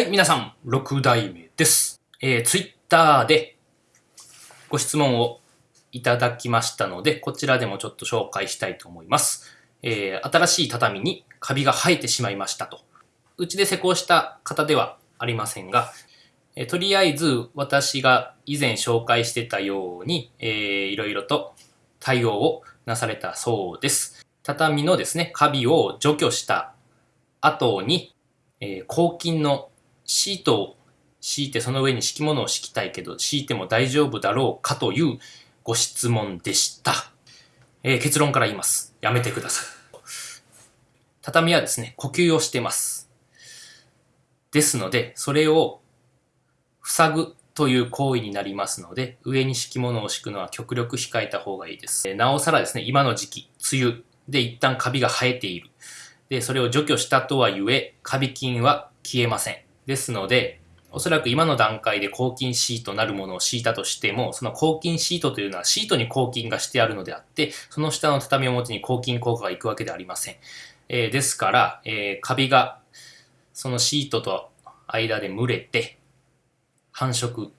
はい、皆さん、6代目です。えー、ツイッターでご質問をいただきましたので、こちらでもちょっと紹介したいと思います。えー、新しい畳にカビが生えてしまいましたと。うちで施工した方ではありませんが、えーとりあえず私が以前紹介してたように、えー、いろいろと対応をなされたそうです。畳のですね、カビを除去した後に、えー、抗菌のシートを敷いてその上に敷物を敷きたいけど敷いても大丈夫だろうかというご質問でした。えー結論から言います。やめてください。畳はですね、呼吸をしてます。ですので、それを塞ぐという行為になりますので、上に敷物を敷くのは極力控えた方がいいです。えなおさらですね、今の時期、梅雨で一旦カビが生えている。で、それを除去したとはゆえ、カビ菌は消えません。ですので、おそらく今の段階で抗菌シートなるものを敷いたとしても、その抗菌シートというのはシートに抗菌がしてあるのであって、その下の畳表に抗菌効果がいくわけではありません。えーですから、えーカビがそのシートと間で蒸れて繁殖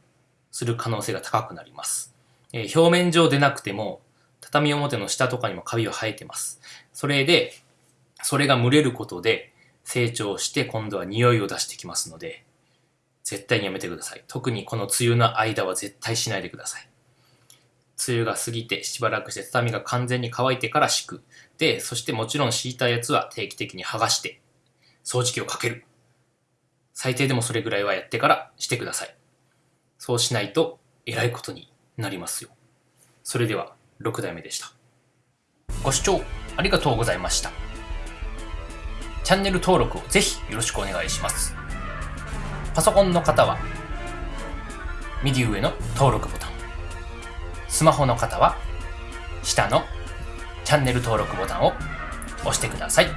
する可能性が高くなります。えー表面上でなくても、畳表の下とかにもカビは生えてます。それで、それが蒸れることで成長して今度は匂いを出してきますので、絶対にやめてください。特にこの梅雨の間は絶対しないでください。梅雨が過ぎてしばらくして畳が完全に乾いてから敷く。で、そしてもちろん敷いたやつは定期的に剥がして掃除機をかける。最低でもそれぐらいはやってからしてください。そうしないとえらいことになりますよ。それでは6代目でした。ご視聴ありがとうございました。チャンネル登録をぜひよろしくお願いします。パソコンの方は右上の登録ボタン。スマホの方は下のチャンネル登録ボタンを押してください。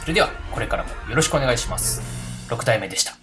それではこれからもよろしくお願いします。6体目でした。